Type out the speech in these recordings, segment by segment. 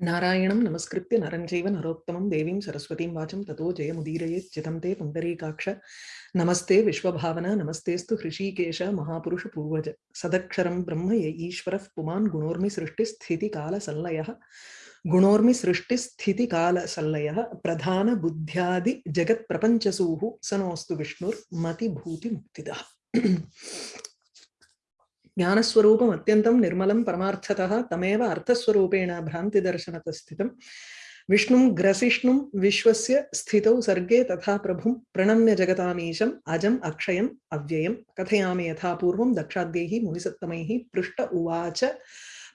नारायणं नमस्कृत्य नरं चैव नरोत्तमं देवीं सरस्वतीं वाचं ततो जयमुदीरयेत् चितं ते पुण्डरीकाक्ष नमस्ते विश्वभावना, नमस्तेऽस्तु हृषीकेश महापुरुषपूर्वज सदक्षरं ब्रह्म य ईश्वरः, पुमान् गुणोर्मि सृष्टिस्थितिकालसल्लयः। गुणोर्मि सृष्टिस्थितिकालसल्लयः प्रधानबुद्ध्यादिजगत्प्रपञ्चसूः स नोऽस्तु विष्णुर्मतिभूतिमुक्तिदः। ज्ञानस्वरूपम् अत्यन्तं निर्मलं परमार्थतः तमेव अर्थस्वरूपेण भ्रान्तिदर्शनतः स्थितं विष्णुं ग्रसिष्णुं विश्वस्य स्थितौ सर्गे तथा प्रभुं प्रणम्य जगतामीशम् अजम् अक्षयम् अव्ययं कथयामि यथा पूर्वं दक्षाद्यैः मुनिसत्तमैः पृष्ट उवाच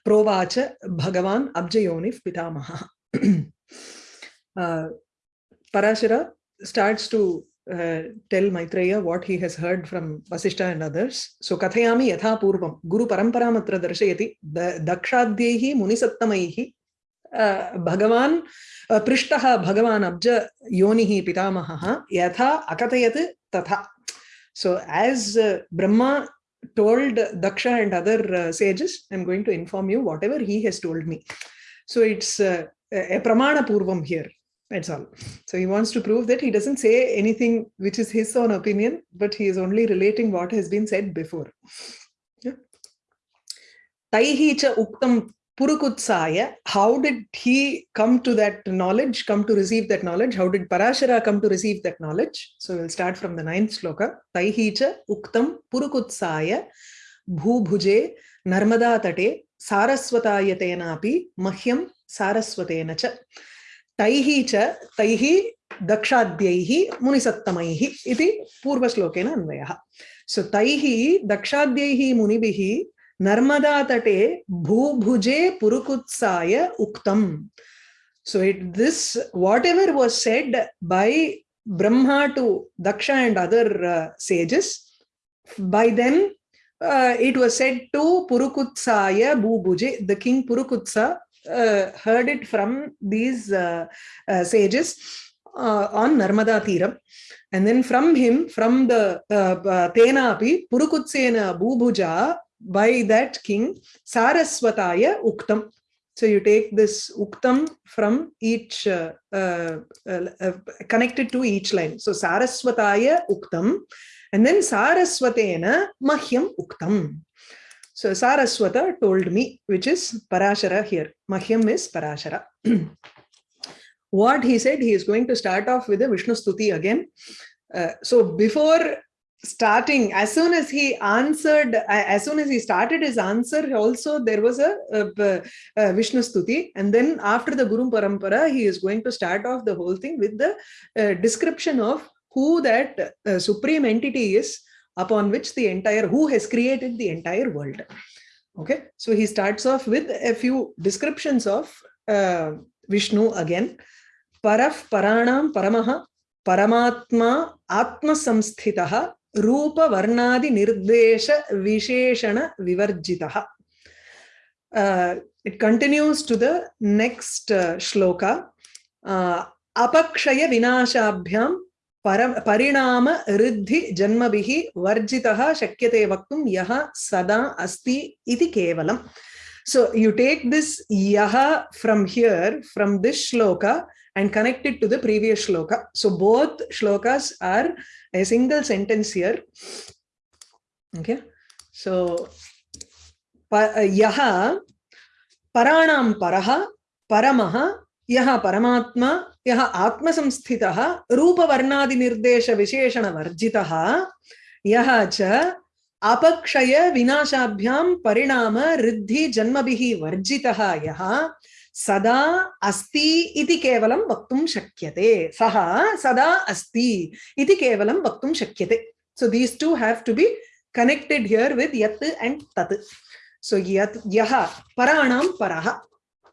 प्रोवाच भगवान् अब्जयोनिः पितामहः Parashara starts to uh, tell Maitreya what he has heard from Vasishta and others. So Kathayami Yatha Purvam, Guru Paramparamatra Darshayati, Dakshadyehi Munisattamaihi, uh, Bhagavan uh, Prishtaha Bhagavan Abja Yonihi Pitamaha, Yatha Akatayat Tatha. So as uh, Brahma told Daksha and other uh, sages, I'm going to inform you whatever he has told me. So it's uh, a Pramana Purvam here. That's all. So he wants to prove that he doesn't say anything which is his own opinion, but he is only relating what has been said before. Cha uktam purukutsaya. How did he come to that knowledge, come to receive that knowledge? How did Parashara come to receive that knowledge? So we'll start from the ninth sloka. Taihi cha uktam purukutsaya bhubhuje narmada tate saraswatayatenapi mahyam saraswatena cha. तैहि च तैहि दक्षाद्यैहि मुनिसत्तमैहि इति पूर्वश्लोकेन सो तैहि दक्षाद्यैहि मुनि नर्मदा तटे भूभुजे पुरुकुत्साय उक्तम्। So it this whatever was said by Brahma to Daksha and other sages by then Uh, it was said to Purukutsaya Bhubuje, the king Purukutsa heard it from these uh, uh, sages on Narmada Tiram. And then from him, from the Tenapi, Purukutsena Bhubuja, by that king, Saraswataya Uktam. So you take this Uktam from each, uh, uh, uh, connected to each line. So Saraswataya Uktam, and then Saraswatena Mahyam Uktam. So Saraswata told me, which is Parashara here. Mahyam is Parashara. what he said, he is going to start off with a Vishnu Stuti again. Uh, so before starting, as soon as he answered, as soon as he started his answer, also there was a, a, a Vishnu Stuti. And then after the Guru Parampara, he is going to start off the whole thing with the uh, description of who that uh, supreme entity is upon which the entire, who has created the entire world. Okay, so he starts off with a few descriptions of uh, Vishnu again. Paraf Paranam Paramaha Paramatma Atma Samsthitaha Rupa Varnadi Nirdesha Visheshana Vivarjitaha. Uh, it continues to the next uh, shloka. Uh, Apakshaya Vinashabhyam परिणाम ऋद्धि जन्मभिः वर्जितः शक्यते वक्तुं यः सदा अस्ति इति केवलम् so you take this yaha from here from this shloka and connect it to the previous shloka so both shlokas are a single sentence here okay so yaha paranam paraha paramaha यः परमात्मा, यः आत्मसंस्थितः, रूपवर्णादिनिर्देशविशेषणवर्जितः, यः च अपक्षय विनाशाभ्यां परिणाम ऋद्धि जन्मभिः वर्जितः, यः सदा अस्ति इति केवलं वक्तुं शक्यते। सः सदा अस्ति इति केवलं वक्तुं शक्यते। So this to have to be connected here with यत् एण्ड् तत् सो यत् यः पराणां परः।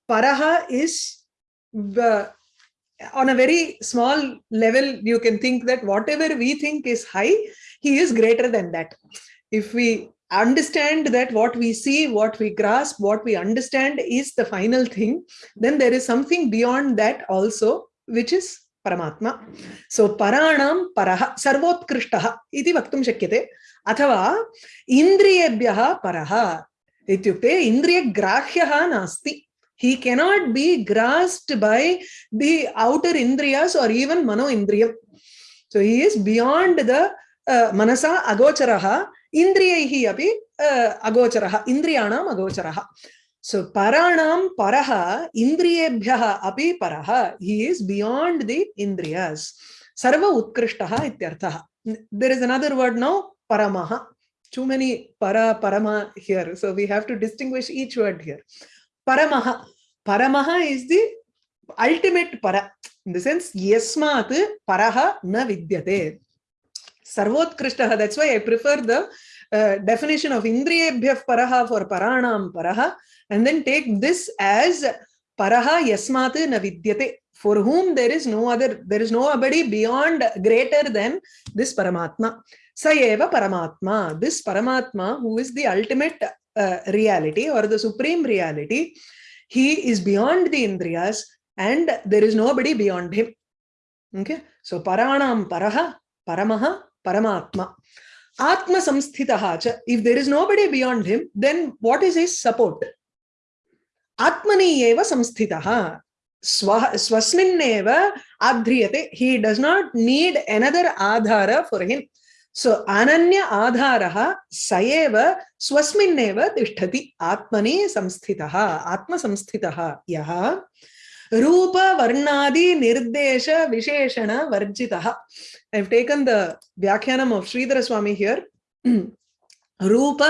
परः is on a very small level, you can think that whatever we think is high, he is greater than that. If we understand that what we see, what we grasp, what we understand is the final thing, then there is something beyond that also, which is Paramatma. So Paranam Paraha Sarvotkrishtah iti vaktum shakyate. अथवा इन्द्रियेभ्यः परः इत्युक्ते इन्द्रियग्राह्यः नास्ति He cannot be grasped by the outer indriyas or even mano indriyam. So he is beyond the uh, manasa agocharaha, indriyaihi api uh, agocharaha, indriyanam agocharaha. So paranam paraha, indriyebhyaha api paraha. He is beyond the indriyas. Sarva utkrishtaha ityarthaha. There is another word now, paramaha. Too many para, parama here. So we have to distinguish each word here. Paramaha. Paramaha is the ultimate para. In the sense, yasmat paraha na vidyate. Sarvotkrishtah. That's why I prefer the uh, definition of indriyebhyah paraha for paranam paraha and then take this as paraha yasmat na vidyate for whom there is no other there is nobody beyond greater than this paramatma sayeva paramatma this paramatma who is the ultimate uh, reality or the supreme reality he is beyond the indriyas and there is nobody beyond him. Okay? So paranam paraha paramaha paramatma. Atma samsthitaha if there is nobody beyond him then what is his support? Atmani eva samsthitaha. Swa swasminnev adhriyate. He does not need another adhara for him सो अन्य आधार स एव आत्मने संस्थित आत्मनि संस्थित आत्मसंस्थितः यः रूपवर्णादिनिर्देशविशेषणवर्जितः I have taken the Shridhar Swami here रूप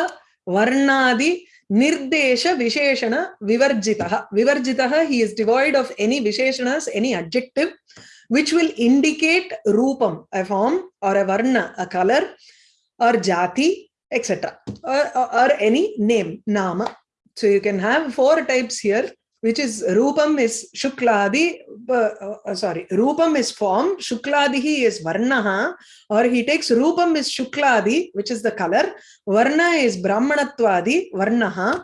वर्णादि निर्देश विशेषण विवर्जि विवर्जि he is devoid of any विशेषणस which will indicate Rupam, a form, or a Varna, a color, or Jati, etc. Or, or, or any name, Nama. So you can have four types here which is Rupam is Shukladi, uh, uh, sorry, Rupam is form, Shukladihi is Varnaha, or he takes Rupam is Shukladi, which is the color, Varna is Brahmanatvadi, Varnaha,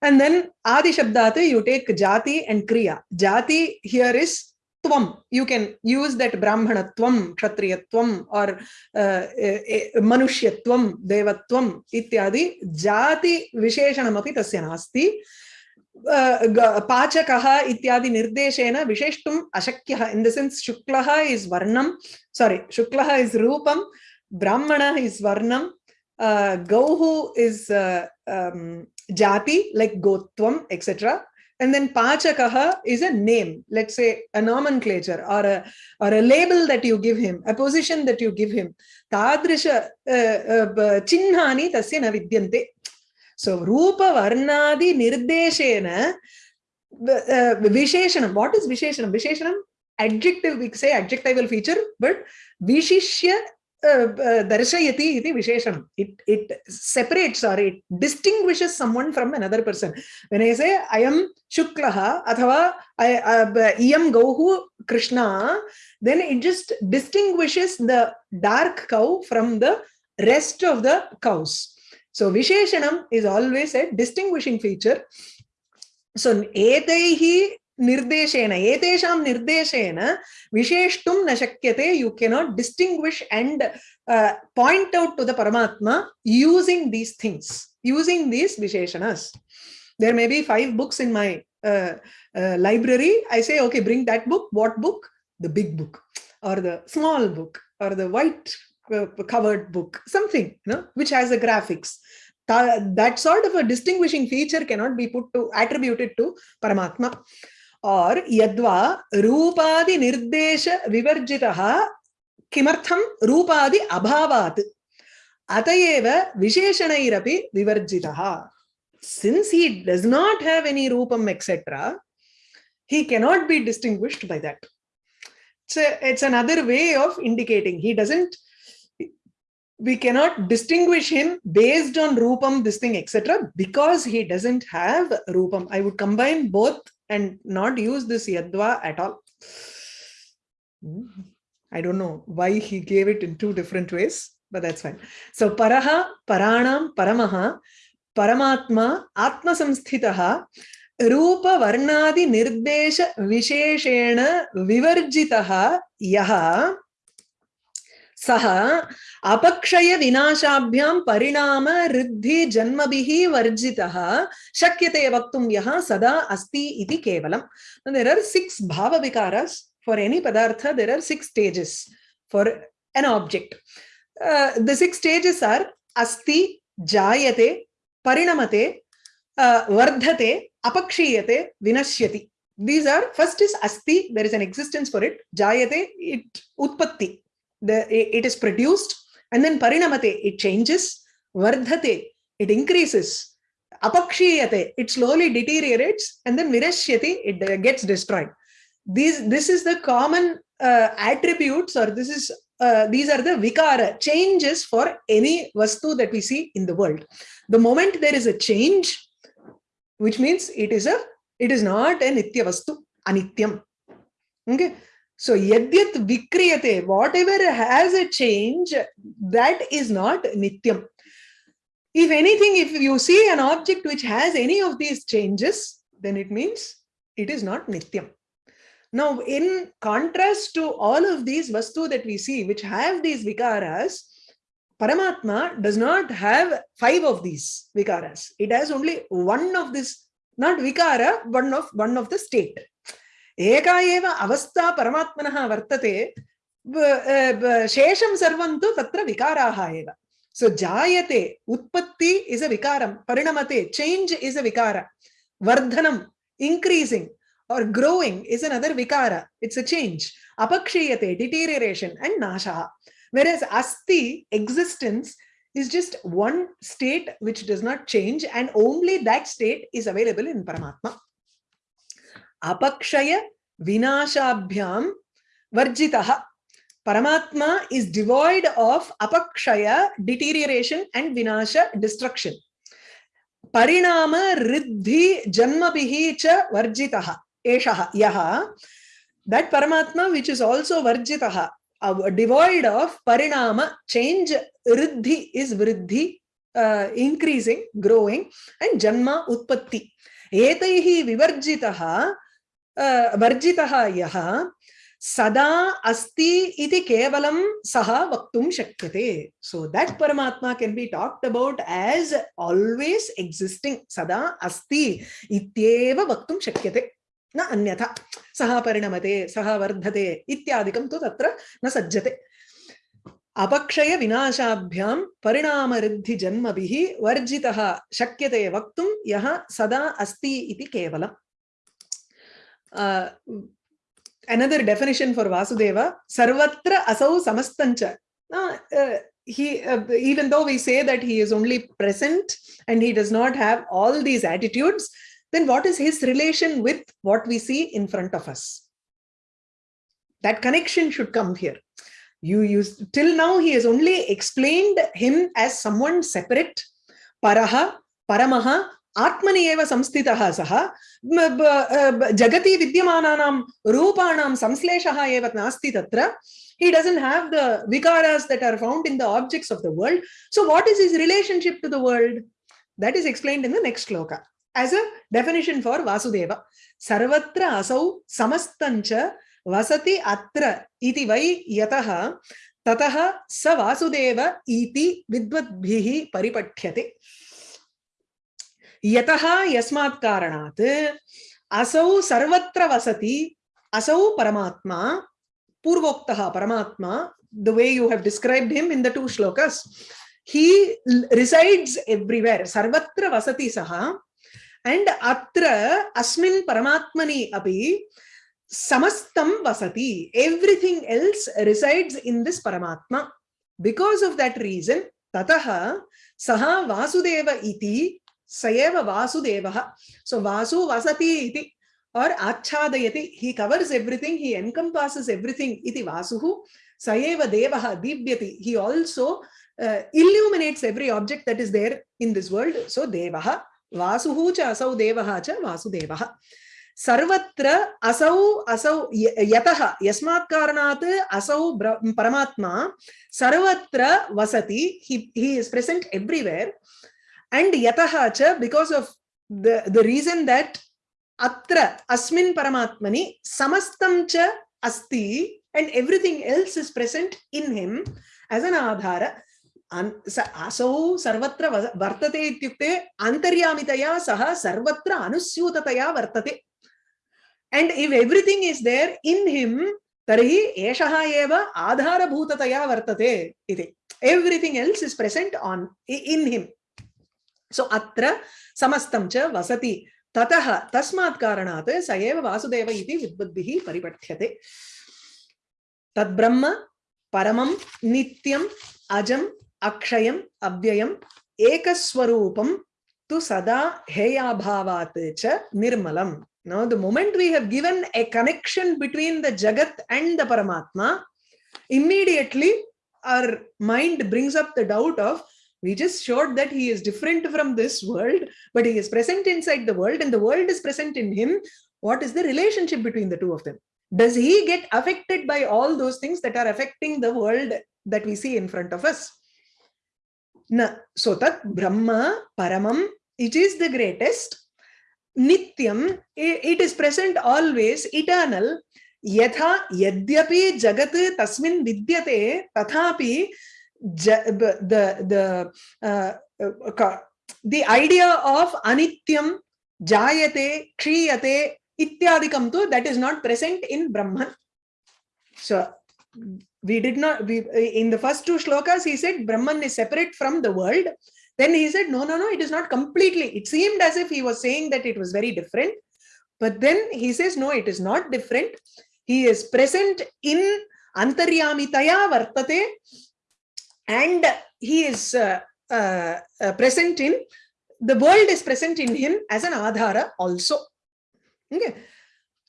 and then Adi Shabdate, you take Jati and Kriya. Jati here is Tvam. You can use that Brahmanatvam, Kshatriyatvam, or uh, Manushyatvam, Devatvam, ityadi. Jati Visheshanamapi tasya nasti. पाचकः इत्यादि निर्देशेन विशेष्टुम् अशक्यः in the sense शुक्लः is वर्णं sorry शुक्लः is रूपं ब्राह्मणः is वर्णं गौः इस् जाति like गोत्वम् etcetera and then pachakaha is a name let's say a nomenclature or a or a label that you give him a position that you give him tadrisha uh, uh, chinnhani tasya vidyante So Rupa Varnadi Nirdeshena uh, Visheshanam. What is Visheshanam? Visheshanam, adjective, we say adjectival feature, but Vishishya darshayati iti visheshanam. It, it separates or it distinguishes someone from another person. When I say I am Shuklaha athava I am Gauhu Krishna, then it just distinguishes the dark cow from the rest of the cows. So Visheshanam is always a distinguishing feature. So etaihi nirdeshena, etesham nirdeshena, visheshtum na shakyate, you cannot distinguish and uh, point out to the Paramatma using these things, using these Visheshanas. There may be five books in my uh, uh, library. I say, okay, bring that book. What book? The big book or the small book or the white covered book, something, you know, which has the graphics. That sort of a distinguishing feature cannot be put to attributed to Paramatma. Or yadva rupadi nirdesha vivarjitaha kimartham rupadi abhavat atayeva visheshanairapi vivarjitaha. Since he does not have any rupam etc., he cannot be distinguished by that. It's, a, it's another way of indicating he doesn't we cannot distinguish him based on rupam, this thing, etc. because he doesn't have rupam. I would combine both and not use this yadva at all. I don't know why he gave it in two different ways, but that's fine. So paraha, paranam, paramaha, paramatma, atma samsthitaha, रूप वर्णादि निर्देश विशेषेण विवर्जितः यः सह अपक्षय विनाशाभ्याम परिणाम रिद्धि ऋद्धि जन्मभिः वर्जितः। शक्यते वक्त यहाँ सदा अस्ति इति केवलम। देर आर सिक्स भाव विकार फॉर एनी पदार्थ। There are six stages for an object the six stages are अस्ति, जायते, परिणमते uh, वर्धते, अपक्षीयते, विनश्यति। These are, first is asti there is an existence for it jayate it utpatti the it is produced and then parinamate it changes vardhate it increases apakshiyate it slowly deteriorates and then vinashyati it gets destroyed. These this is the common uh, attributes or this is uh, these are the vikara changes for any vastu that we see in the world. The moment there is a change which means it is a it is not a nitya vastu anityam. Okay so yadyat vikriyate whatever has a change that is not nityam if anything if you see an object which has any of these changes then it means it is not nityam now, in contrast to all of these vastu that we see, which have these vikaras, Paramatma does not have five of these vikaras. It has only one of this, not vikara, one of one of the state. एका एव अवस्था परमात्मनः वर्तते शेषं सर्वं तु तत्र विकाराः एव सो जायते, उत्पत्ति इज़ अ विकारं परिणमते चेंज इज़ अ विकार वर्धनं इंक्रीजिंग और ग्रोइंग इज़ अनदर विकार इट्स अ चेंज अपक्षीयते डिटीरियरेशन एंड नाशः वेयर इज़ अस्ति existence is just one state which does not change and only that state is available in Paramatma. अपक्षय विनाशाभ्याम वर्जितः। परमात्मा is devoid of अपक्षय डिटीरियरेशन and विनाश destruction परिणाम रिद्धि जन्म च वर्जितः। एषः, यः दैट परमात्मा विच इज़ आल्सो वर्जितः डिवॉइड ऑफ़ परिणाम चेंज रिद्धि इज़ वृद्धि इंक्रीजिंग ग्रोइंग एंड जन्म उत्पत्ति। एतैः विवर्जितः वर्जित यः सदा अस्ति इति केवलं सः वक्तुं शक्यते। सो दट परमात्मा can be talked about as always existing सदा अस्ति वक्त शक्य शक्यते। न अन्यथा सह परिणमते सह वर्धते इत्यादि तो त्र न सज्जते। अपक्षय विनाशाभ्यां जन्म भी वर्जिता शक्यते वक्त यः सदा अस्ति इति केवलम्। Another definition for vasudeva sarvatra asau samastancha uh, uh, he uh, even though we say that he is only present and he does not have all these attitudes then what is his relation with what we see in front of us? That connection should come here. You use till now he has only explained him as someone separate, paraha, paramaha, आत्मनि एव संस्थितः सः जगति विद्यमानानां रूपाणां संश्लेषः एव नास्ति तत्र he doesn't have the vikaras that are found in the objects of the world so what is his relationship to the world that is explained in the next shloka as a definition for Vasudeva. Sarvatra asau samastancha vasati atra iti vai yataha tataha sa Vasudeva iti vidvadbhihi paripathyate. यतः यस्मात् असौ सर्वत्र वसति, असौ परमात्मा, पूर्वोक्तः परमात्मा the way you have described him in the two shlokas he resides everywhere सर्वत्र वसति सः एंड अत्र अस्मिन् परमात्मनि अपि समस्तं वसति everything else resides in this परमात्मा. बिकॉज़ ऑफ़ दैट रीजन ततः सह वासुदेव इति सएव वासुदेव। सो वासु वसती इति। और आच्छादयति। He covers everything he encompasses everything इति वासुः। सएव देवः दीप्यति he also illuminates every object that is there in this world. So devah vasuhu cha asau devah cha vasudevah सर्वत्र असौ असौ यतः। यस्मात् कारणात् असौ परमात्मा सर्वत्र वसति। He is present everywhere and yatah cha because of the the reason that atra asmin paramatmani samastam cha asti and everything else is present in him as an adhara असौ सर्वत्र वर्तते इत्युक्ते अन्तर्यामितया सः सर्वत्र अनुस्यूततया वर्तते and if everything is there in him tarhi eshaha eva adharabhutataya vartate iti everything else is present on in him So atra samastam cha vasati ततः तस्मात् कारणात् स एव वासुदेव इति विद्वद्भिः परिपठ्यते तद्ब्रह्म परमं नित्यम् अजम् अक्षयम् अव्ययम् एकस्वरूपं तु सदा हेयाभावात् च निर्मलम् Now, the moment we have given a connection between the Jagat and the Paramatma, immediately our mind brings up the doubt of we just showed that he is different from this world, but he is present inside the world and the world is present in him. What is the relationship between the two of them? Does he get affected by all those things that are affecting the world that we see in front of us? Na, so that Brahma, Paramam, it is the greatest nityam it is present always eternal yatha yadyapi jagat tasmin vidyate tathapi the the uh, uh, the idea of anityam jayate khriyate ityadikam tu that is not present in brahman so we did not we in the first two shlokas he said brahman is separate from the world then he said, no, no, no, it is not completely. It seemed as if he was saying that it was very different. But then he says, no, it is not different. He is present in Antaryamitaya Vartate and he is uh, uh, uh, present in, the world is present in him as an Adhara also. Okay.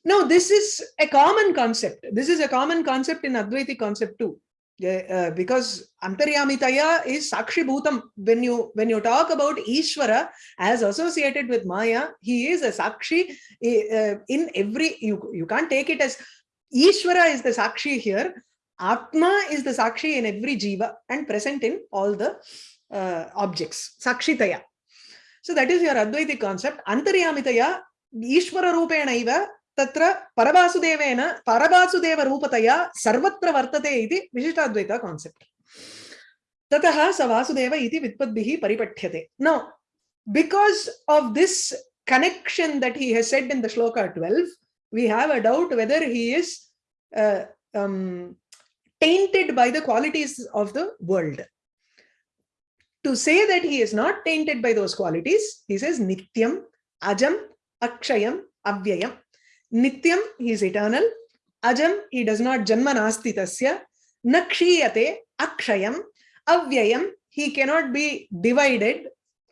Now, this is a common concept. This is a common concept in Advaiti concept too uh, because antaryamitaya is sakshi bhutam when you when you talk about ishvara as associated with maya he is a sakshi uh, in every you you can't take it as ishvara is the sakshi here Atma is the Sakshi in every jiva and present in all the uh, objects. Sakshitaya. So that is your Advaiti concept. Antaryamitaya, Ishvara Rupenaiva, Tatra Paravasudevena, Paravasudeva Rupataya, Sarvatra Vartate iti Vishitadvaita concept. Tataha Savasudeva iti Vitpadbihi Paripathyate. Now, because of this connection that he has said in the shloka 12, we have a doubt whether he is uh, um, tainted by the qualities of the world to say that he is not tainted by those qualities he says nityam ajam akshayam avyayam Nityam, he is eternal. Ajam, he does not janma nasti. Nakshiyate, akshayam. Avyayam, he cannot be divided.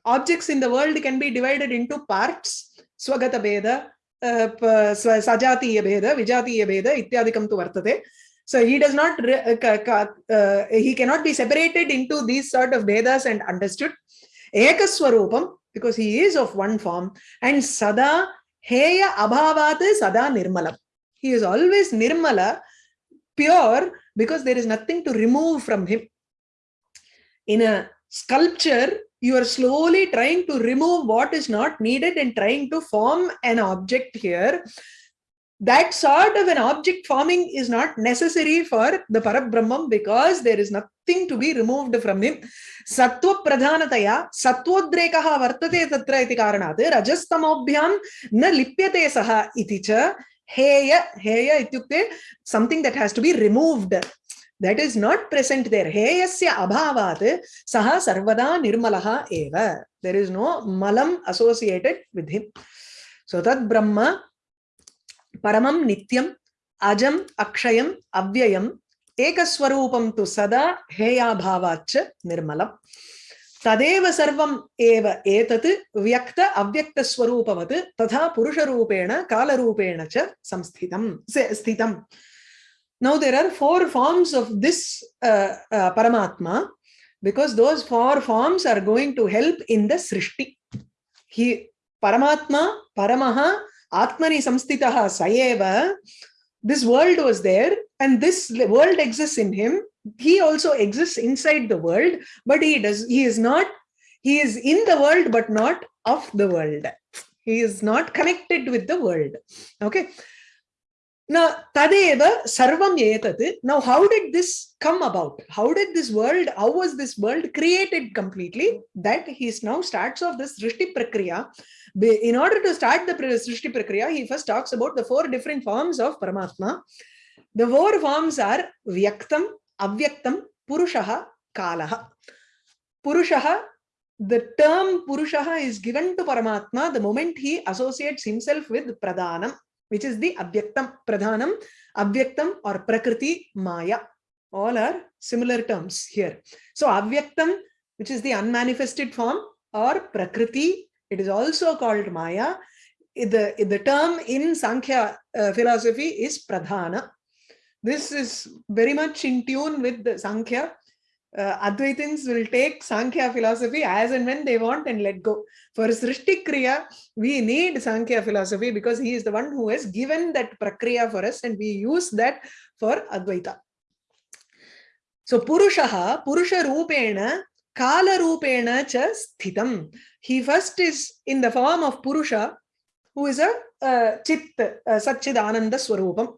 Objects in the world can be divided into parts. Swagata beda, uh, sajatiya beda, vijatiya beda, ityadikam tu vartate. So he does not, uh, uh, he cannot be separated into these sort of bhedas and understood. Ekaswarupam, because he is of one form, and Sada Heya abhavat sada nirmalam. He is always nirmala, pure, because there is nothing to remove from him. In a sculpture, you are slowly trying to remove what is not needed and trying to form an object here that sort of an object forming is not necessary for the Parabrahman because there is nothing to be removed from him. Sattva pradhanataya sattvodrekaha vartate tatra iti karanat rajastamobhyam na lipyate saha iti cha heya heya ityukte something that has to be removed. That is not present there. Heyasya abhavat saha sarvada nirmalaha eva. There is no malam associated with him. So that brahma paramam nityam ajam akshayam avyayam एकस्वरूपं तु सदा हेयाभावाच्च निर्मलम् तदेव सर्वम् एव एतत् व्यक्त अव्यक्तस्वरूपवत् तथा पुरुषरूपेण कालरूपेण च संस्थितं स्थितम् are four forms of this uh, uh, Paramatma because those four forms are going to help in the Srishti. He Paramatma, Paramaha, Atmani Samstitaha Sayeva this world was there and this world exists in him he also exists inside the world but he does he is not he is in the world but not of the world he is not connected with the world okay Now, Tadeva Sarvam. Now, how did this come about? How did this world, how was this world created completely? That he is now starts off this Srishti Prakriya. In order to start the Srishti Prakriya, he first talks about the four different forms of Paramatma. The four forms are Vyaktam, Avyaktam, Purushaha, Kalaha. Purushaha, the term Purushaha is given to Paramatma the moment he associates himself with Pradhanam which is the Abhyaktam Pradhanam, Abhyaktam or Prakriti Maya. All are similar terms here. So Avyaktam, which is the unmanifested form, or Prakriti, it is also called Maya. The, the term in Sankhya uh, philosophy is Pradhana. This is very much in tune with the Sankhya uh, Advaitins will take Sankhya philosophy as and when they want and let go. For Srishti Kriya, we need Sankhya philosophy because he is the one who has given that Prakriya for us and we use that for Advaita. So Purushaha, Purusha Rupena, Kala Rupena cha Sthitam. He first is in the form of Purusha, who is a uh, Chit, uh, Satchidananda Swarupam.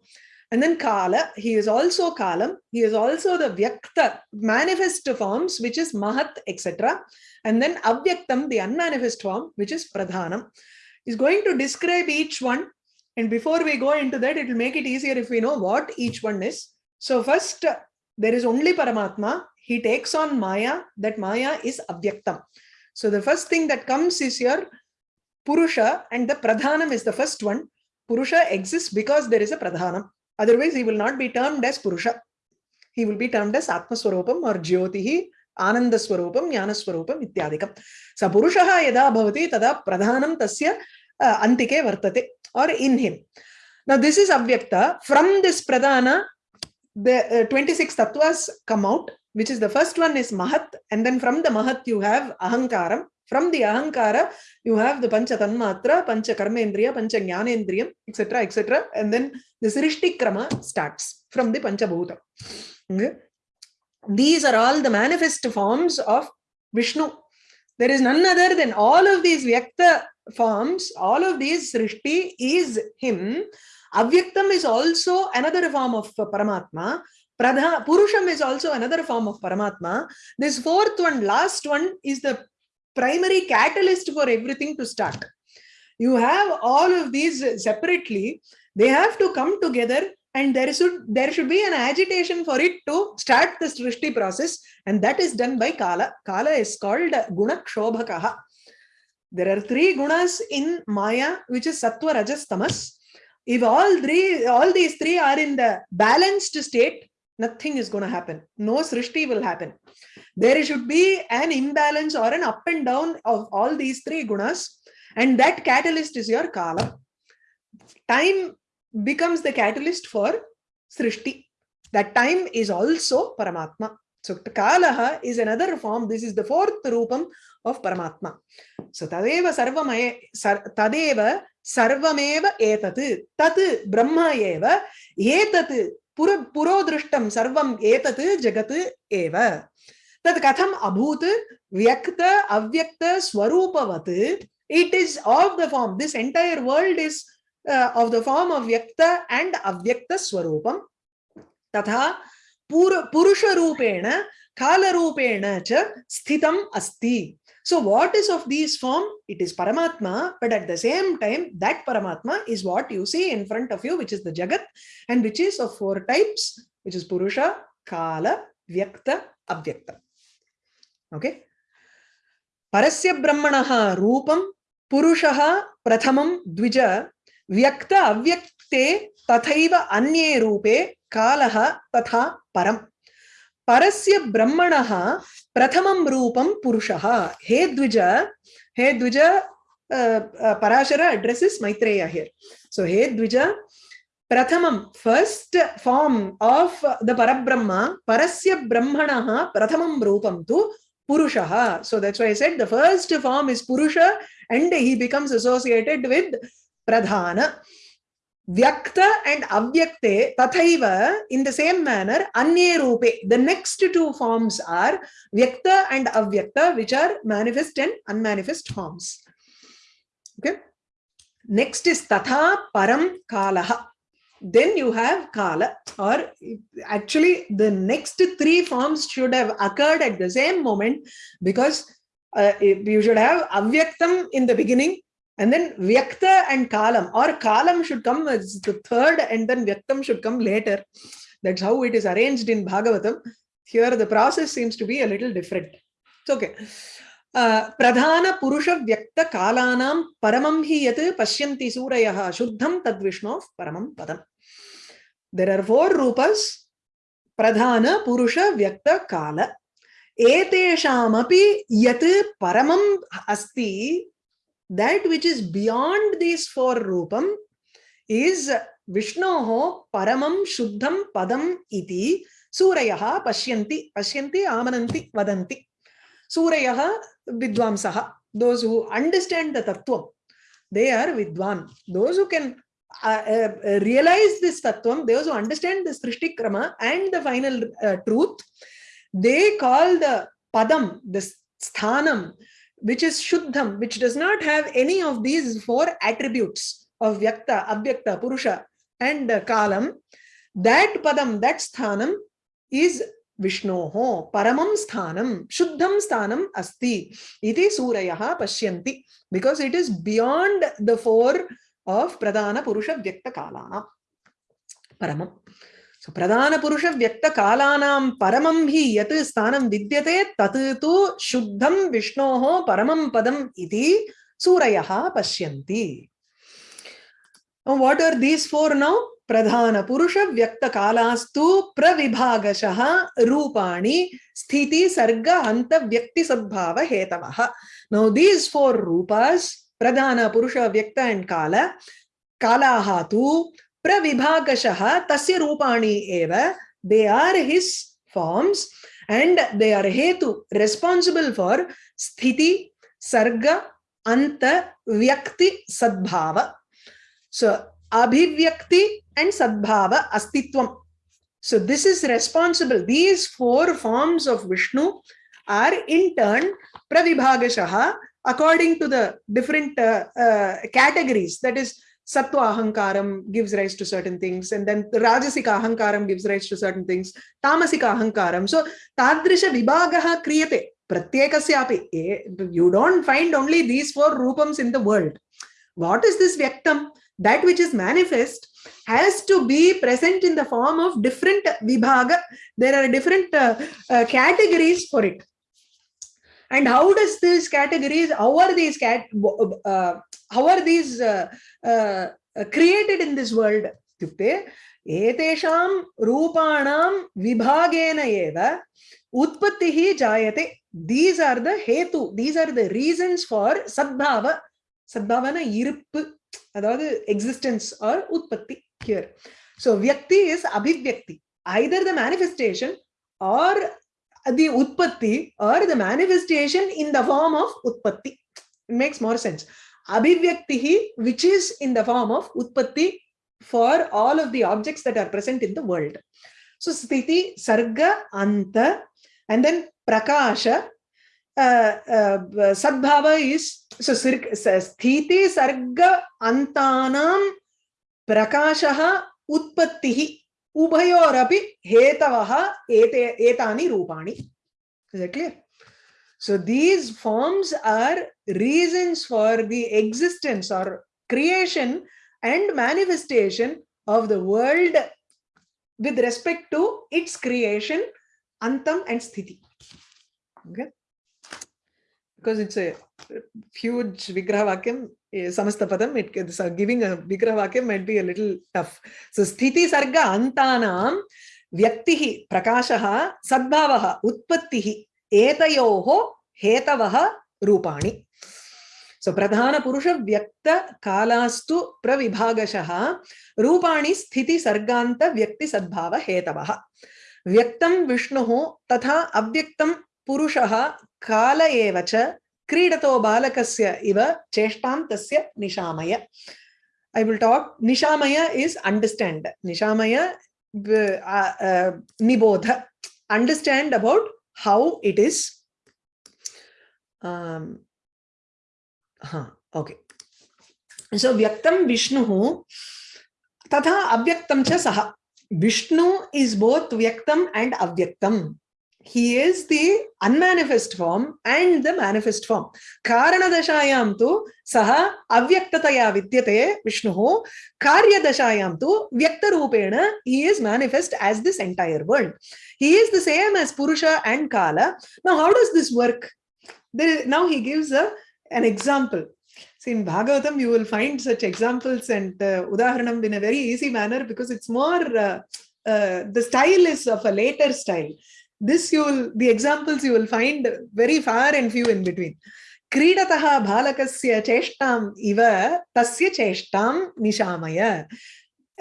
And then Kala, he is also Kalam, he is also the Vyakta, manifest forms, which is Mahat, etc. And then Avyaktam, the unmanifest form, which is Pradhanam. Is going to describe each one. And before we go into that, it will make it easier if we know what each one is. So first, there is only Paramatma. He takes on Maya, that Maya is Avyaktam. So the first thing that comes is your Purusha, and the Pradhanam is the first one. Purusha exists because there is a Pradhanam. Otherwise, he will not be termed as Purusha. He will be termed as Atmaswarupam or Jyotihi, Anandaswarupam, Jnanaswarupam, Ityadikam. Sa Purushaha yada bhavati tada pradhanam tasya uh, antike vartate or in him. Now, this is Avyakta. From this pradhana, the uh, 26 tattvas come out, which is the first one is Mahat. And then from the Mahat, you have Ahankaram. From the Ahankara, you have the Pancha Tanmatra, Pancha Karmendriya, Pancha Jnanendriyam, etc., etc. And then the Srishti Krama starts from the Pancha Bhuta. Okay. These are all the manifest forms of Vishnu. There is none other than all of these Vyakta forms, all of these Srishti is him. Avyaktam is also another form of Paramatma. Pradha, Purusham is also another form of Paramatma. This fourth one, last one, is the primary catalyst for everything to start. You have all of these separately, they have to come together and there should there should be an agitation for it to start the Srishti process and that is done by Kala. Kala is called Guna Kshobhakaha. There are three gunas in Maya which is Sattva, Rajas, Tamas. If all three, all these three are in the balanced state, nothing is going to happen. No Srishti will happen. There should be an imbalance or an up and down of all these three gunas and that catalyst is your kala time becomes the catalyst for srishti. That time is also paramatma. So kalaha is another form. This is the fourth rupam of paramatma. So tadeva sarvamaya tadeva sarvameva etat tat brahma eva etat पुर, पुरोदृष्टं एतत् जगत् एव। तत् कथम् अभूत्, व्यक्त, अव्यक्त, स्वरूपवत्। It is of the form this entire world is of the form of व्यक्त एंड अव्यक्त स्वरूपं तथा पुरुषरूपेण, कालरूपेण च स्थितम् अस्ति। So what is of these form? It is Paramatma, but at the same time, that Paramatma is what you see in front of you, which is the Jagat, and which is of four types, which is Purusha, Kala, Vyakta, Abhyakta. Okay. Parasya Brahmanaha Rupam, Purushaha Prathamam Dvija, Vyakta Avyakte Tathaiva Anye Rupe, Kalaha Tatha Param. परस्य ब्रह्मण प्रथम रूपम पुरुष। हे द्विज हे द्विज parashara addresses Maitreya here. सो हे द्विज, प्रथम first form of the परब्रह्म परस्य ब्रह्मण प्रथम रूपम तो पुरुष। So that's why I said the first form is पुरुष and he becomes associated with Pradhan. Vyakta and Avyakte Tathaiva in the same manner Anye Rupe. The next two forms are Vyakta and Avyakta which are manifest and unmanifest forms. Okay. Next is Tatha Param Kalaha. then you have Kala, or actually the next three forms should have occurred at the same moment because uh, you should have Avyaktam in the beginning and then Vyakta and Kalam, or Kalam should come as the third and then Vyaktam should come later. That's how it is arranged in Bhagavatam. Here the process seems to be a little different. It's okay. प्रधान पुरुष व्यक्त कालानां परमं हि यत् पश्यन्ति सूरयः शुद्धं तद्विष्णोः परमं पदम् there are four रूपस् प्रधान पुरुष व्यक्त काल एतेषामपि यत् परमम् अस्ति that which is beyond these four rupam is Vishnoho paramam shuddham padam iti surayaha pashyanti pashyanti amananti vadanti. Surayaha vidvamsaha. Those who understand the tattvam they are vidwan those who can uh, uh, realize this tattvam those who understand the srishti krama and the final uh, truth they call the padam the sthanam which is shuddham which does not have any of these four attributes of vyakta abhyakta purusha and kalam. That padam that sthanam is Vishnoho paramam sthanam shuddham sthanam asti. Iti surayah pashyanti because it is beyond the four of pradhana purusha vyakta kalana paramam so प्रधानपुरुषव्यक्तकालानां परमं हि यत् स्थानं विद्यते तत् तु शुद्धं विष्णोः परमं पदम् इति सूरयः पश्यन्ति. What are these four now प्रधानपुरुषव्यक्तकालास्तु प्रविभागशः रूपाणि स्थितिसर्गहन्तव्यक्तिसद्भावहेतवः नौ दीस् फोर् रूपास् प्रधानपुरुषव्यक्त एण्ड् काल, कालाः तु pravibhagashah tasya rupani eva they are his forms and they are hetu responsible for sthiti sarga anta vyakti sadbhava so abhivyakti and sadbhava astitvam so this is responsible these four forms of vishnu are in turn pravibhagashaha according to the different uh, uh, categories that is sattva ahankaram gives rise to certain things and then rajasika ahankaram gives rise to certain things tamasika ahankaram. So tadrisha vibhagaha kriyate pratyekasyapi. You don't find only these four rupams in the world. What is this vyaktam? That which is manifest has to be present in the form of different vibhaga there are different uh, uh, categories for it. And how does these categories how are these cat uh, how are these uh, uh, created in this world इत्युक्ते एतेषां रूपाणां विभागेन एव उत्पत्तिः जायते these are the हेतु these are the reasons for सद्भाव सद्भावना இருப்பு அதாவது existence or utpatti here. So vyakti is abhivyakti, either the manifestation or the utpatti or the manifestation in the form of utpatti. It makes more sense. Abhivyakti, which is in the form of utpatti for all of the objects that are present in the world. So sthiti, sarga, anta, and then prakasha, Uh, uh, sadbhava is so sthiti sarga antanam prakashah utpattihi hetavaha ete etani rupani is that clear so these forms are reasons for the existence or creation and manifestation of the world with respect to its creation antam and sthiti okay because it's a huge Vigraha Vakyam, Samastapadam, it, so giving a Vigraha Vakyam might be a little tough. So Sthiti Sarga Antanam Vyaktihi Prakashaha Sadbhavaha Utpattihi एतयोः हेतवः रूपाणि। सो प्रधानपुरुषव्यक्तकालास्तु प्रविभागशः रूपाणि स्थितिसर्गान्तव्यक्तिसद्भावहेतवः व्यक्तं विष्णुः तथा अव्यक्तं पुरुषः काल एव च क्रीडतो बालकस्य इव चेष्टां तस्य निशामय। ऐ विल् टाक् निशामय इस् अण्डर्स्टाण्ड् निशामय निबोध। Understand about how it is um, huh, okay. So vyaktam vishnu tatha avyaktam cha saha. Vishnu is both vyaktam and avyaktam he is the unmanifest form and the manifest form. Karanadashayam tu saha avyaktataya vidyate vishnuh karyadashayam tu vyaktarupena he is manifest as this entire world. He is the same as purusha and kala. Now how does this work? Now he gives a an example. See, in Bhagavatam, you will find such examples and uh, Udaharanam in a very easy manner because it's more, uh, uh, the style is of a later style This you will, the examples you will find very far and few in between. क्रीडतः बालकस्य चेष्टाम् इव तस्य चेष्टां निशामय.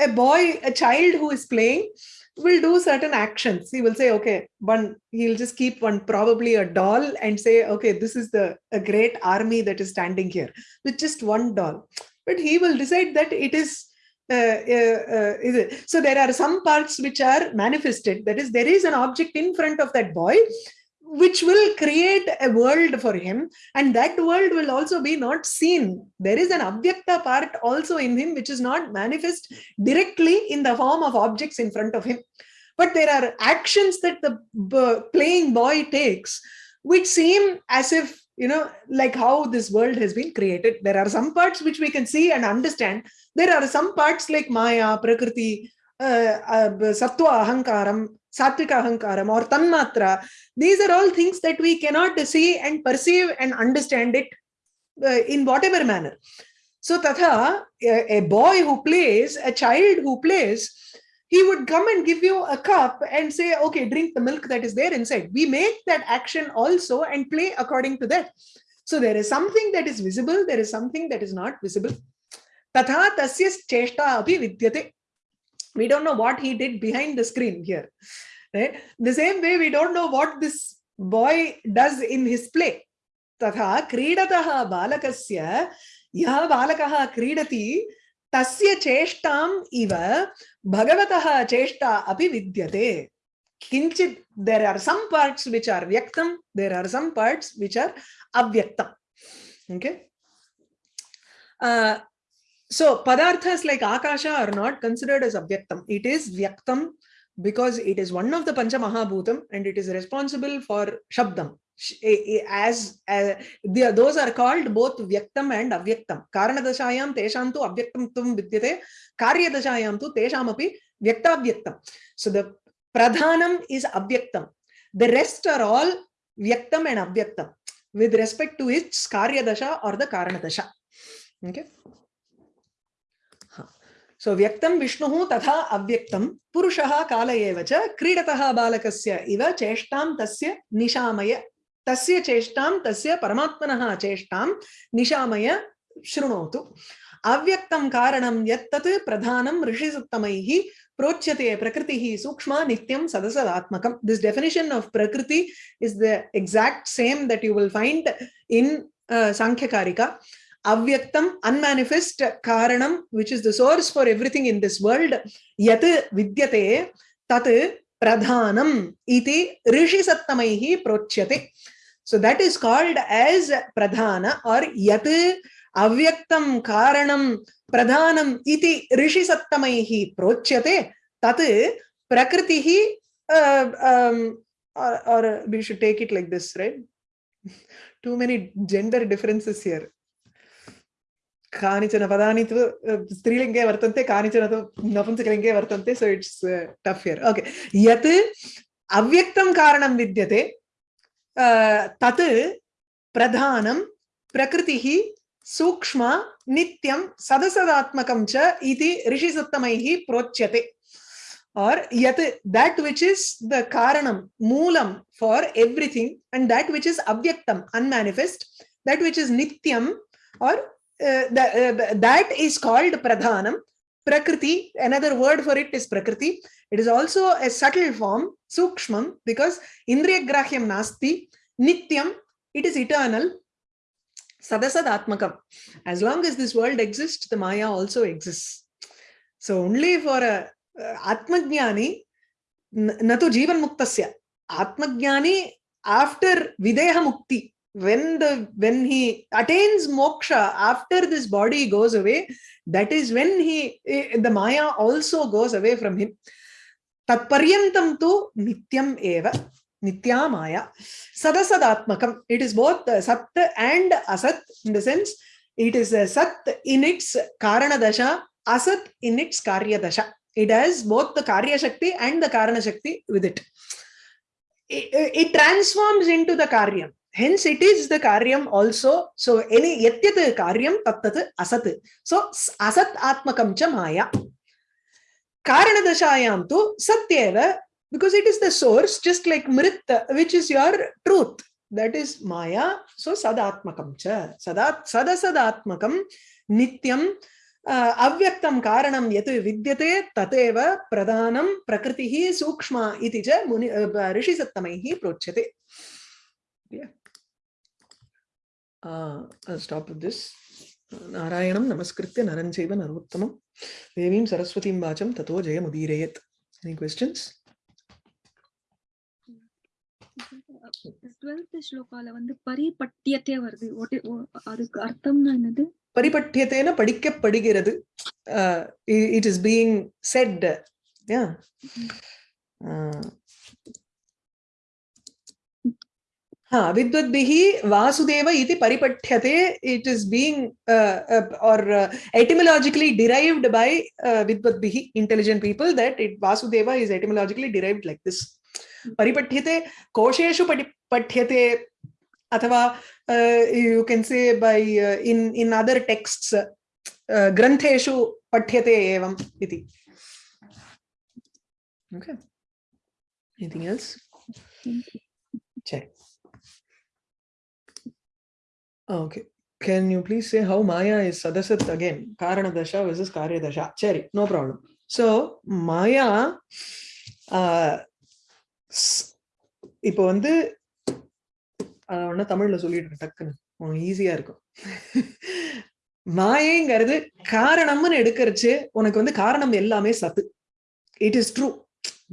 A boy, a child who is playing will do certain actions. He will say, okay, one, he'll just keep one, probably a doll and say, okay, this is the a great army that is standing here with just one doll. But he will decide that it is, uh, uh, uh, uh, uh, uh, so there are some parts which are manifested. That is, there is an object in front of that boy which will create a world for him and that world will also be not seen. There is an avyakta part also in him which is not manifest directly in the form of objects in front of him. But there are actions that the playing boy takes which seem as if you know like how this world has been created. There are some parts which we can see and understand. There are some parts like maya prakriti uh, uh, sattva ahankaram satvika ahankaram or tanmatra. These are all things that we cannot see and perceive and understand it uh, in whatever manner. So tatha a, a boy who plays a child who plays he would come and give you a cup and say, okay, drink the milk that is there inside. We make that action also and play according to that. So there is something that is visible, there is something that is not visible. Tatha tasya cheshta api vidyate. We don't know what he did behind the screen here. Right? The same way we don't know what this boy does in his play. Tatha kredatah balakasya yah balakah kridati. तस्य चेष्टाम् इव भगवतः चेष्टा अपि विद्यते किञ्चित् are some parts which are vyaktam there are some parts which are avyaktam okay uh, so padarthas like akasha are not considered as avyaktam it is vyaktam because it is one of the pancha mahabhutam and it is responsible for shabdam as uh, the, those are called both vyaktam and avyaktam karanadashayam tesham tu avyaktam tum vidyate karyadashayam tu tesham api vyaktavyaktam so the pradhanam is avyaktam the rest are all vyaktam and avyaktam with respect to its karyadasha or the karanadasha okay सो व्यक्तं विष्णुः तथा अव्यक्तं पुरुषः काल एव च क्रीडतः बालकस्य इव चेष्टां तस्य तस्य चेष्टां, तस्य परमात्मनः चेष्टां निशामय शृणोतु। अव्यक्तं कारणं यत्तत् प्रधानं ऋषिसुत्तमैः प्रोच्यते प्रकृतिः सूक्ष्मा नित्यं सदसदात्मकं दिस् डेफिनेशन् आफ् प्रकृति is the exact same that you will find in Sankhyakarika अव्यक्तम unmanifest कारणम which is the source for everything in this world यत् विद्यते तत् प्रधानम इति ऋषि सत्तमैः प्रोच्यते। So that is called as pradhana or yat avyaktam karanam pradhanam iti rishi sattamaihi prochyate tat prakritihi uh, um, or, or we should take it like this right too many gender differences here कानिचन पदानि तु स्त्रीलिङ्गे वर्तन्ते कानिचन तु नपुंसकलिङ्गे वर्तन्ते so it's tough here okay यत् अव्यक्तं कारणं विद्यते तत् प्रधानम् प्रकृतिः सूक्ष्म नित्यम् सदसदात्मक च इति प्रोच्यते. और यत् दैट् विच् इस् द कारणम् मूलम् for everything and that which is अव्यक्तम् unmanifest that which is नित्यम् और् दैट् इस् काल्ड् प्रधानम् prakriti another word for it is prakriti it is also a subtle form sukshmam because indriyagrahyam nasti nityam it is eternal sadasadatmakam as long as this world exists the maya also exists so only for a uh, atmajnani na to jivan muktasya atmajnani after videha mukti when the when he attains moksha after this body goes away that is when he eh, the maya also goes away from him. Tat paryantam tu nityam eva nitya maya sadasadatmakam it is both uh, sat and asat in the sense it is sat in its karana dasha asat in its karya dasha it has both the karya shakti and the karana shakti with it. It, it transforms into the karyam hence it is the karyam also so any yatyat karyam tattat asat so asat atmakam cha maya karana dashayam tu satyeva because it is the source just like mrit which is your truth that is maya so sadatmakam cha sadat sadasadatmakam nityam uh, yat vidyate tatev pradhanam prakritihi sukshma iti cha muni uh, rishi sattamaihi prochyate yeah uh, I'll stop with நாராயணம் நமஸ்கிருத்திய நரஞ்செய்வ நரோத்தமம். தேவீம் சரஸ்வதியும் வாச்சம் தத்தோ ஜெயமுதீரேயத். Any questions twelfth ஸ்லோகால வந்து பரிபட்டியத்தே வருது. அதுக்கு அர்த்தம்னா என்னது? பரிபட்டியத்தேன படிக்கப்படுகிறது. It is being said yeah हाँ विद्वद वासुदेव इति परिपठ्यते। It is being or etymologically derived by विद्वद intelligent people that it Vasudeva is etymologically derived like this परिपठ्यते कोशेशु पठ्यते अथवा you can say by in in other texts ग्रंथेशु पठ्यते एवं इति। Okay anything else check okay can you please say how Maya is சதசத் again காரண தசா versus காரிய தசா சரி நோ ப்ராப்ளம் ஸோ மாயா இப்போ வந்து ஒன்னா தமிழ்ல சொல்லிட்டு டக்குன்னு. ஈஸியா இருக்கும். மாயைங்கிறது காரணம்னு எடுக்கிறச்சு உனக்கு வந்து காரணம் எல்லாமே சத்து. இட் இஸ் ட்ரூ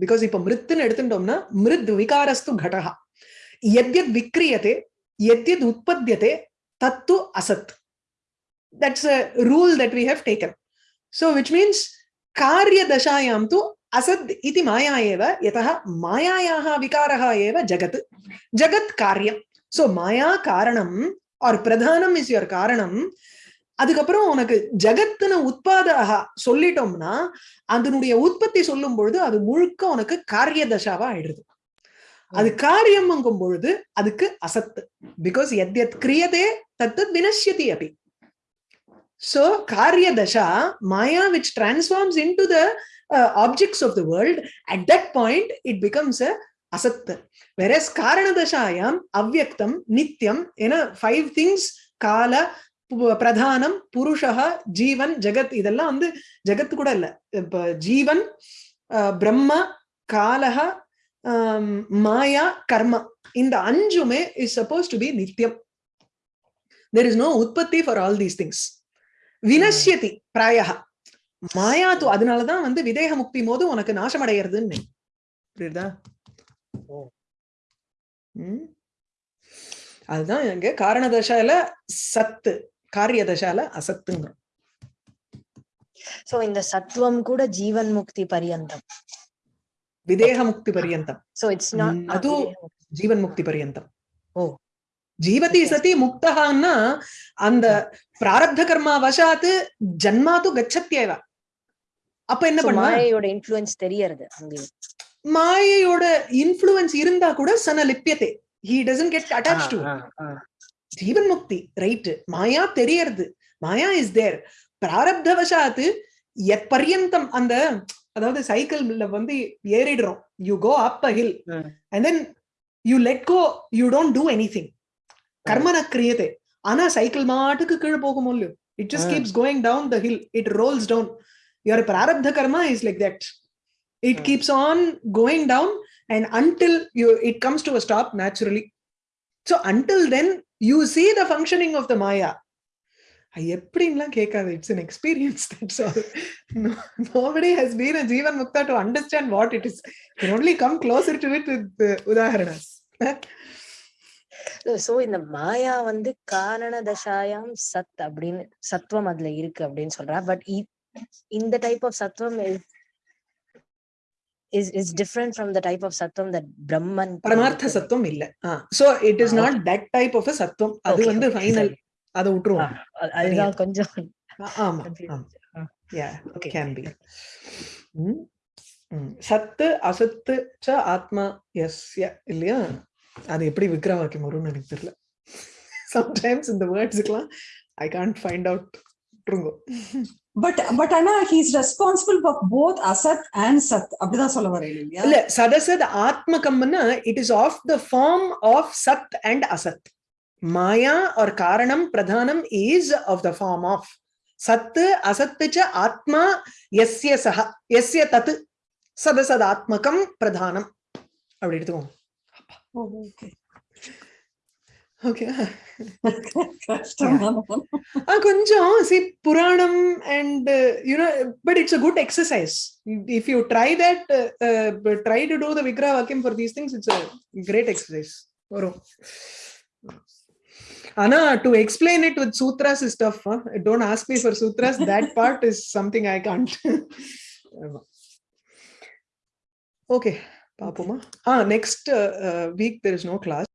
பிகாஸ் இப்ப மிருத்துன்னு எடுத்துட்டோம்னா மிருத் விகாரஸ்து கடகா எத்யத் விக்ரியதே எத்யத் உற்பத்தியதே tattu asat that's a rule that we have taken so which means karya dashayam tu asad iti maya eva yataha mayayaha vikaraha eva jagat jagat karyam so maya karanam or pradhanam is your karanam அதுக்கப்புறம் உனக்கு ஜகத்துன்னு உற்பதாக சொல்லிட்டோம்னா அதனுடைய உற்பத்தி சொல்லும் பொழுது அது முழுக்க உனக்கு காரிய தசாவா ஆயிடுது அது காரியம்ங்கும் பொழுது அதுக்கு அசத்து. பிகாஸ் எத் எத் கிரியதே தத்து வினஷ்யதி அப்படி ஸோ காரிய தசா மாயா which transforms into the objects of the world at that point it becomes a அசத்து. வெரஸ் காரணதசாயாம் அவ்வக்தம் நித்தியம் ஏன்னா ஃபைவ் திங்ஸ் கால பிரதானம் புருஷா ஜீவன் ஜெகத் இதெல்லாம் வந்து ஜெகத்து கூட இல்லை. இப்போ ஜீவன் பிரம்ம காலக மாயா கர்மா இந்த அஞ்சுமே இஸ் சப்போஸ் டு பி நித்தியம் தெர் இஸ் நோ உற்பத்தி ஃபார் ஆல் தீஸ் திங்ஸ் வினஷ்யதி பிராயா மாயா து அதனாலதான் வந்து விதேக முக்தி போது உனக்கு நாசம் அடைகிறதுன்னு புரியுதா. அதுதான் எங்க காரண தசால சத்து காரிய தசால அசத்துங்க சோ இந்த சத்துவம் கூட ஜீவன் முக்தி பரியந்தம். విదేహముక్తి பர்யந்தம் సో ఇట్స్ నాట్ అదు జీవన్ముక్తి పర్యంతం ఓ ஜீவதி சதி முக்தகான்னா அந்த பிராரப்த கர்மா வசாத்து ஜன்மாத்து கச்சத்தியவ அப்ப என்ன பண்ண மாயையோட இன்ஃபுளுன்ஸ் தெரியறது மாயையோட இன்ஃபுளுன்ஸ் இருந்தா கூட சன லிப்பியதே he doesn't get attach to ஜீவன் முக்தி ரைட் மாயா தெரியறது மாயா இஸ் தேர் பிராரப்த வசாத்து எத் பர்யந்தம் அந்த அதாவது சைக்கிள்ல வந்து ஏறிடுறோம். You go up a hill. And then you let go you don't do anything கர்மன கிரியதே. ஆனா சைக்கிள் மாட்டுக்கு கீழே போகும் இல்லையோ it just. Keeps going down the hill it rolls down your பிராரப்த கர்மா is like that it. Keeps on going down and until you it comes to a stop naturally so until then you see the functioning of the maya. எப்படின்லாம் கேட்காது. It's an experience that's all. No, nobody has been a jivan mukta to understand what it is. You can only come closer to it with uh, udaharanas so இந்த மாயா வந்து காரண தசாயாம் சத் அப்படின்னு சத்துவம் அதுல இருக்கு அப்படின்னு சொல்றா. பட் இந்த டைப் ஆஃப் சத்துவம் is is different from the type of சத்துவம் தட் பிரம்மன் பரமார்த்த சத்துவம் இல்ல. So it is not that type of சத்துவம். அது வந்து ஃபைனல். அதை விட்டுருவோம். அதுதான் கொஞ்சம் ஆமா confused. ஆமா. yeah Okay. can be. ம், ம். சத்து அசத்து ச ஆத்மா எஸ்ய இல்லையா? அது எப்படி விக்ர வாக்கியம் வரும்னு எனக்கு தெரியல. சம்டைம்ஸ் இந்த வேர்ட்ஸுக்கெல்லாம் ஐ கான்ட் ஃபைண்ட் அவுட் விட்டுருங்கோ. பட் பட் ஆனா ஹீஸ் ரெஸ்பான்சிபிள் ஃபார் போத் அசத் அண்ட் சத் அப்படிதான் சொல்ல வரேன் இல்லையா? இல்ல சதசத் ஆத்மகம்னா it is of the form of சத் அண்ட் அசத் Maya or Karanam Pradhanam is of the form of Sat, Asatpicha, Atma, Yasya Saha, Yasya Tat, Sadasadatmakam Pradhanam. அப்படி எடுத்துக்கோங்க கொஞ்சம் C Puranam and you know but it's a good exercise if you try that try to do the விக்ரா வாக்கியம் for these things it's a great exercise வரும் Anna, to explain it with sutras is tough. Huh? Don't ask me for sutras. That part is something I can't. okay, Papuma. Ah, next uh, uh, week there is no class.